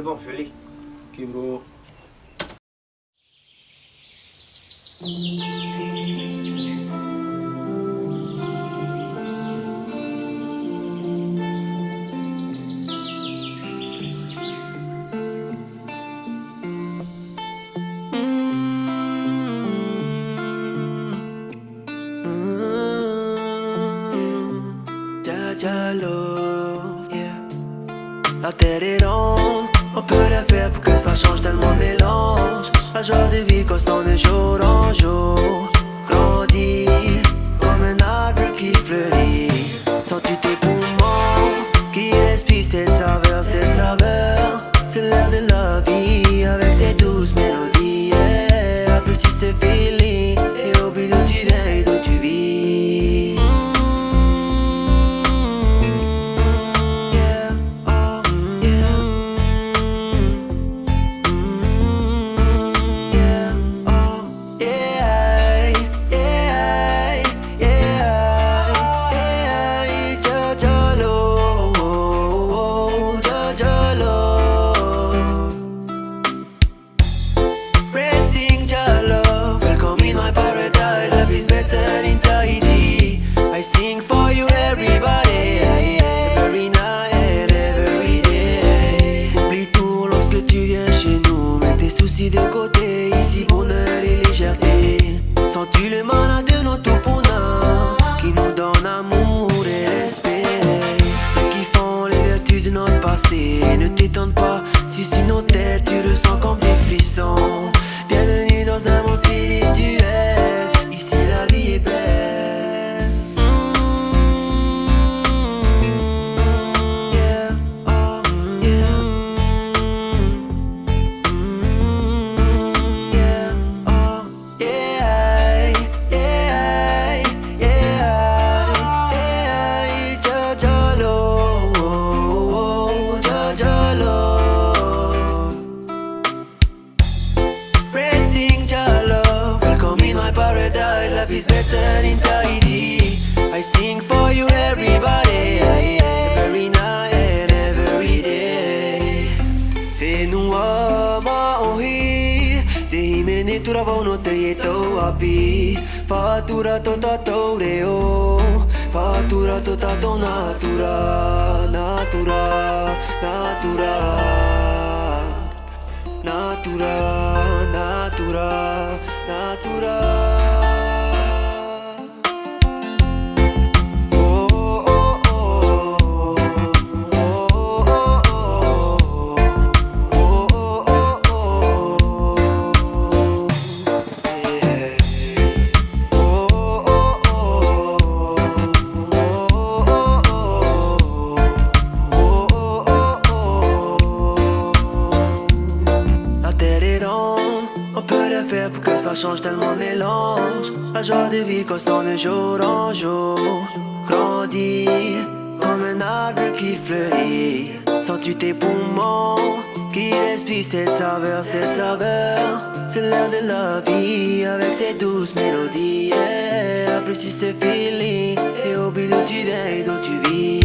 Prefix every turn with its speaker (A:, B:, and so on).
A: c'est bon, je l'ai.
B: Ok,
C: peut rien faire pour que ça change tellement mélange. La joie de vie constante de jour en jour. Grandit comme un arbre qui fleurit. Sens-tu tes poumons qui respirent cette saveur, cette saveur? C'est l'air de la vie avec ses douces mélodies. Yeah. Apprécie ce feeling Ne t'étonne pas si sinon tête tu le In Tahiti. I sing for you, everybody, every night and every day. Fenu ama ohi, te himene tura vono te ye tau api. Fatura tota tau reo, fatura tota tau natura, natura, natura. Natura, que ça change tellement mélange. La joie de vie constante de jour en jour. Grandit comme un arbre qui fleurit. Sens-tu tes poumons qui respirent cette saveur, cette saveur? C'est l'air de la vie avec ses douces mélodies. Apprécie ce feeling et oublie d'où tu viens et d'où tu vis.